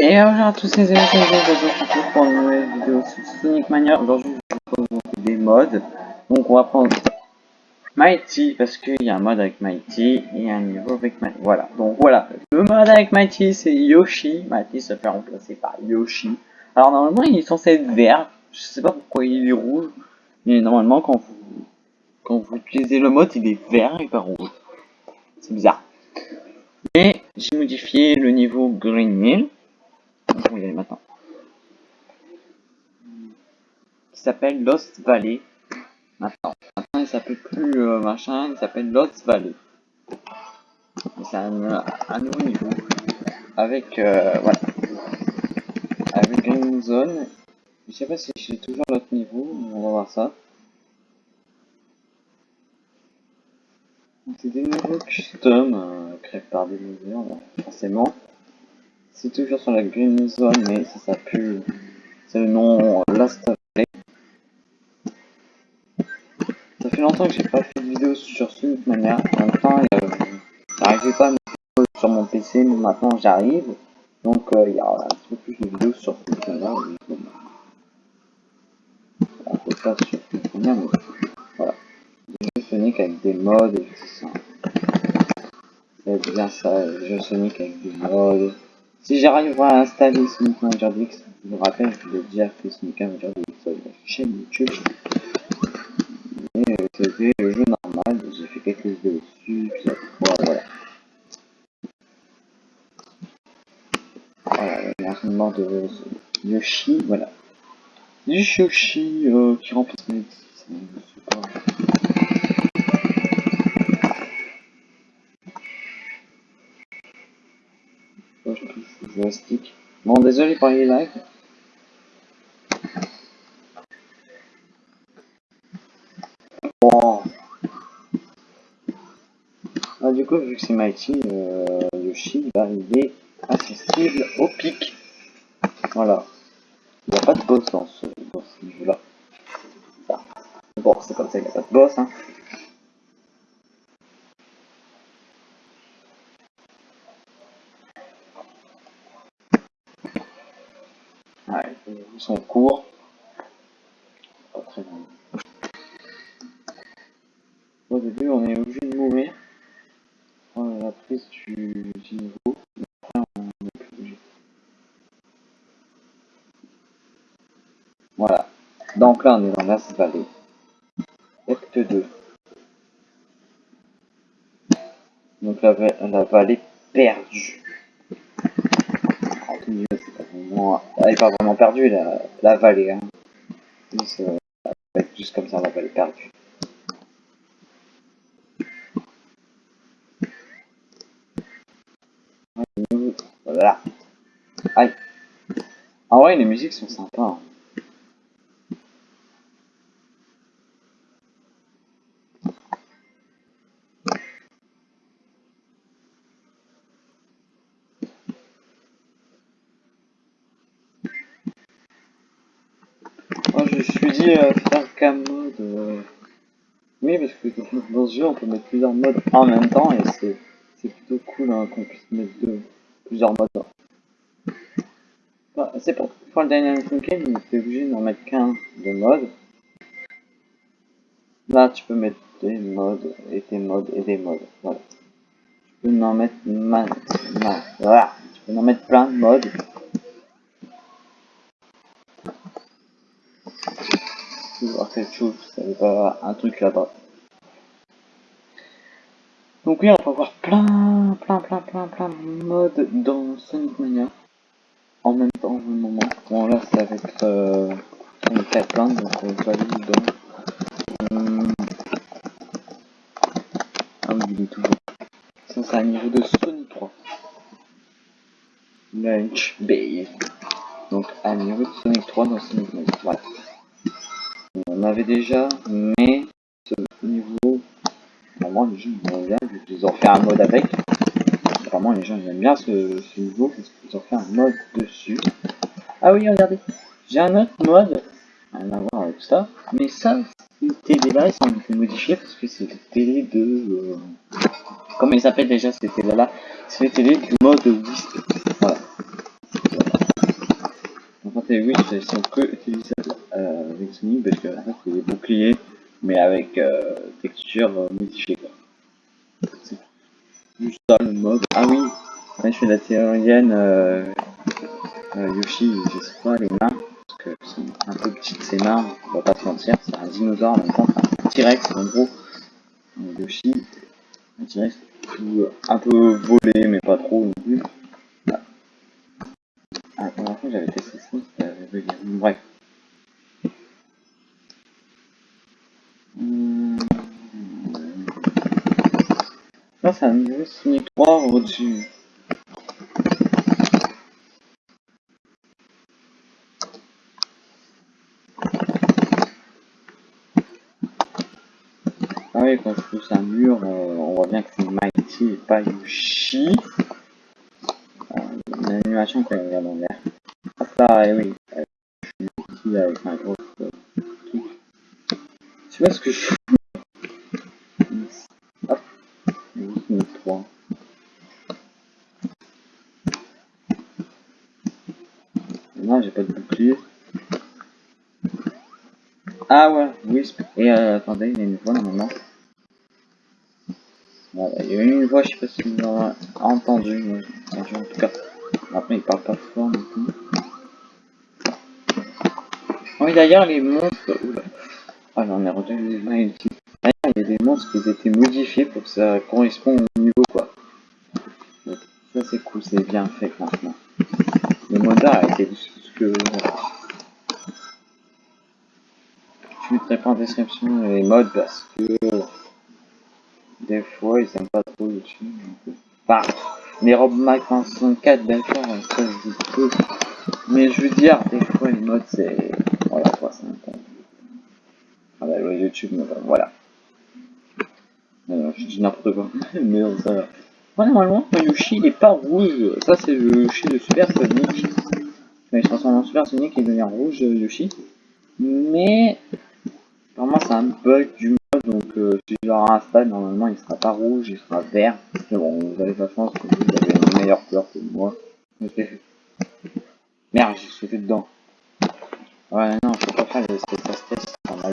Et bonjour à tous les amis, c'est pour une nouvelle vidéo sur Sonic Mania. Aujourd'hui, je vous propose des modes. Donc, on va prendre Mighty, parce qu'il y a un mode avec Mighty et un niveau avec Mighty. Voilà, donc voilà. Le mode avec Mighty, c'est Yoshi. Mighty se fait remplacer par Yoshi. Alors, normalement, il est censé être vert. Je sais pas pourquoi il est rouge. Mais normalement, quand vous, quand vous utilisez le mode, il est vert et pas rouge. C'est bizarre. Et j'ai modifié le niveau Green Hill Qui s'appelle Lost Valley. Maintenant, maintenant il s'appelle plus euh, machin, il s'appelle Lost Valley. C'est un, nouveau niveau. Avec, euh, voilà. Avec une zone. Je sais pas si j'ai toujours l'autre niveau, on va voir ça. C'est des niveaux custom euh, créés par des mesures, forcément. C'est toujours sur la Green Zone, mais ça s'appelle... C'est le nom Last Valley. Ça fait longtemps que j'ai pas fait de vidéo sur Sonic Mania. En même temps, euh, j'arrivais pas à mettre sur mon PC, mais maintenant j'arrive. Donc euh, il y a un petit peu plus de vidéos sur Sonic Mania. Un peu pas sur Sonic Mania, mais voilà. Sonic avec des modes et tout ça. C'est bien ça, jeux Sonic avec des modes. Si j'arrive à installer Sonic Manager DX, je vous rappelle que j'ai déjà fait Sonic Manager DX sur la chaîne YouTube. Mais euh, c'était le jeu normal, j'ai fait quelques vidéos dessus, puis voilà. Voilà, l'armement de Yoshi, voilà. Yoshi euh, qui remplace mes Bon, désolé pour les lags. Bon. Ah, du coup, vu que c'est Mighty, euh, Yoshi, bah, il est accessible au pic. Voilà. Il n'y a pas de boss dans ce, dans ce niveau-là. Bon, c'est comme ça, il n'y a pas de boss. Hein. Sont courts. Pas très. Au début, on est obligé de mourir. On la prise du, niveau. Après, on est plus obligé. Voilà. Donc là, on est dans la vallée. Acte 2. Donc la vallée perdue elle est pas vraiment perdue, la, la vallée. Hein. Euh, juste comme ça, la vallée perdue. Voilà. Aïe. En vrai, les musiques sont sympas. Hein. je me suis dit faire qu'un mode. Oui, parce que dans ce jeu, on peut mettre plusieurs modes en même temps et c'est plutôt cool hein, qu'on puisse mettre deux, plusieurs modes. Bah, c'est pour faire le Dynamic Game, il était obligé d'en mettre qu'un de mode. Là, tu peux mettre des modes et des modes et des modes. Voilà. Tu peux en mettre voilà. Tu peux en mettre plein de modes. Voir quelque chose, ça un truc là-bas. Donc oui, on va voir plein, plein, plein, plein, plein de modes dans Sonic Mania. En même temps, au moment. Bon là, ça va être euh, Sonic 4 plein, donc on va aller dans... Hum... Ah oui, il est toujours. Ça, c'est un niveau de Sonic 3. Lunch Bay. Donc un niveau de Sonic 3 dans Sonic Mania. On avait déjà, mais ce niveau, vraiment les gens aiment bien, ils ont fait un mode avec. Vraiment les gens aiment bien ce, niveau parce qu'ils ont fait un mode dessus. Ah oui, regardez, j'ai un autre mode, rien à voir avec ça, mais ça, cette télé-là, ils sont été modifiés parce que c'est des télé de... Euh, comment ils s'appellent déjà ces télé-là C'est les télé du mode Wisp. Voilà. ils sont que Parce que c'est des boucliers, mais avec euh, texture euh, modifiée. Quoi. C'est juste ça le mode. Ah oui, je fais la théorienne euh, Yoshi, je sais pas les mains, parce que sont un peu petites ses mains, on va pas se mentir, c'est un dinosaure en même c'est un T-Rex en gros. Yoshi, un T-Rex un peu volé, mais pas trop non plus. Ah, la première j'avais testé ça, c'était Bref. Là, c'est un 3 au-dessus. Ah oui, quand je pousse un mur, euh, on voit bien que c'est Mighty et pas Yoshi. Euh, une animation quand il regarde en l'air. Ah ça, eh oui. Euh, je suis Mighty avec un gros euh, truc. Je sais pas ce que je fais? Ah ouais, Wisp. Et euh, attendez, il y a une voix normalement. Il y a une voix, je sais pas si vous l'avez entendu, mais en tout cas. Après, il parle pas fort non plus. Oui, d'ailleurs, les monstres. Oula. Ah, j'en ai retenu les ici. D'ailleurs, il y a des monstres qui ont été modifiés pour que ça corresponde au niveau, quoi. Donc, ça, c'est cool, c'est bien fait maintenant. Le modeur a été ce que. En description les modes parce que des fois ils aiment pas trop dessus. Donc... Enfin, les robes Mac 64 d'accord, je. Mais je veux dire, des fois les modes c'est. Voilà quoi, c'est un. Ah bah le YouTube, mais voilà. Alors, je dis n'importe quoi. mais non, ça va. Ouais, normalement, Yoshi il est pas rouge. Ça c'est le Yoshi de Super Sonic. Mais il se transforme en Super Sonic et devient rouge Yoshi. Mais C'est un bug du mode, donc euh, si je le réinstalle, normalement il sera pas rouge, il sera vert. Mais bon, vous avez la chance que vous avez une meilleure couleur que moi. Merde, j'ai sauté dedans. Ouais, non, je peux pas faire les test en a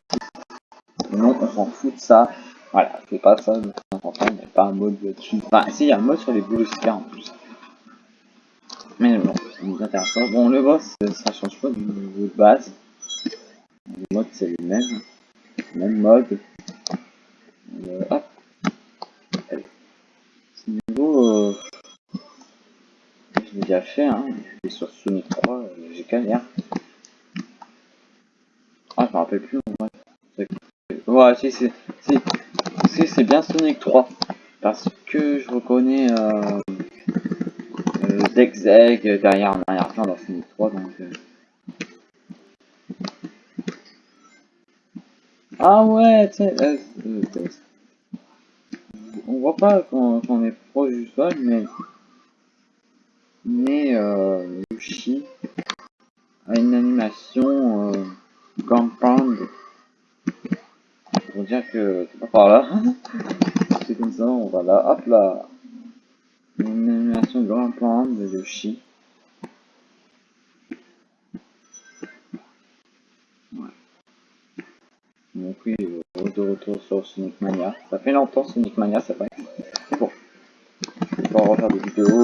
Non, on s'en fout de ça. Voilà, c'est pas ça, donc c'est important, il n'y a pas un mode dessus. Enfin, si, il y a un mode sur les boules en plus. Mais bon, ça nous intéresse pas. Bon, le boss, ça change pas du niveau de base. Le mode, c'est le même même mode. Euh, hop. Ce niveau, euh, je l'ai déjà fait, hein. Et sur Sonic 3, euh, j'ai galère. Ah, je me rappelle plus. Ouais, ouais si, c'est si, si, c'est bien Sonic 3. Parce que je reconnais euh, euh, Zeg derrière en arrière-plan dans Sonic 3, donc... Euh, Ah ouais, euh, euh, on voit pas quand, on est proche du sol, mais mais euh, Yoshi a une animation euh, compound pour dire que c'est pas par là. c'est comme ça, on va là, hop là. Une animation grand pound de Yoshi. Donc oui, euh, de retour sur Sonic Mania. Ça fait longtemps Sonic Mania, c'est vrai. C'est bon. Je vais pas refaire des vidéos,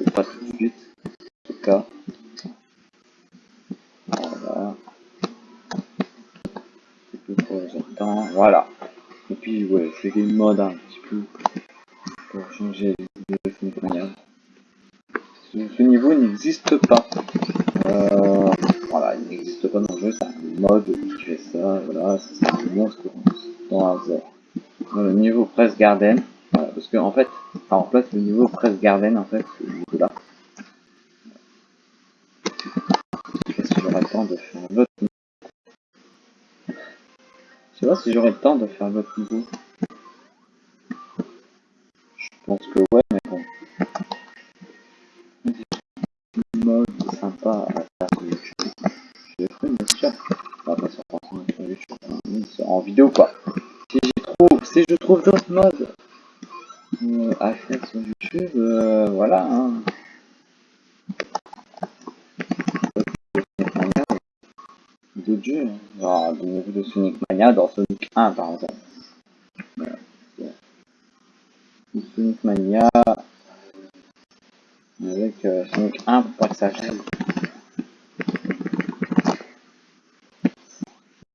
je pas tout de suite. En tout cas. Voilà. C'est tout pour les temps. Voilà. Et puis ouais, fais des modes un petit peu pour changer de Sonic Mania. Ce, niveau n'existe pas. Euh, voilà, il n'existe pas dans le jeu, c'est un mode qui fait ça, voilà, c'est monstre dans un Dans le niveau Press Garden, voilà, parce que en fait, ça remplace le niveau Press Garden en fait, ce là. Pas si j'aurai le temps de faire l'autre niveau? Je sais pas si j'aurai le temps de faire l'autre niveau. Je pense que ouais, vidéo quoi. Si je trouve, si je trouve d'autres modes euh, à faire sur YouTube, euh, voilà. Hein. d'autres jeux. Hein. Niveaux de Sonic Mania dans Sonic 1 par exemple. Voilà. Sonic Mania avec euh, Sonic 1 pour pas que ça gêne.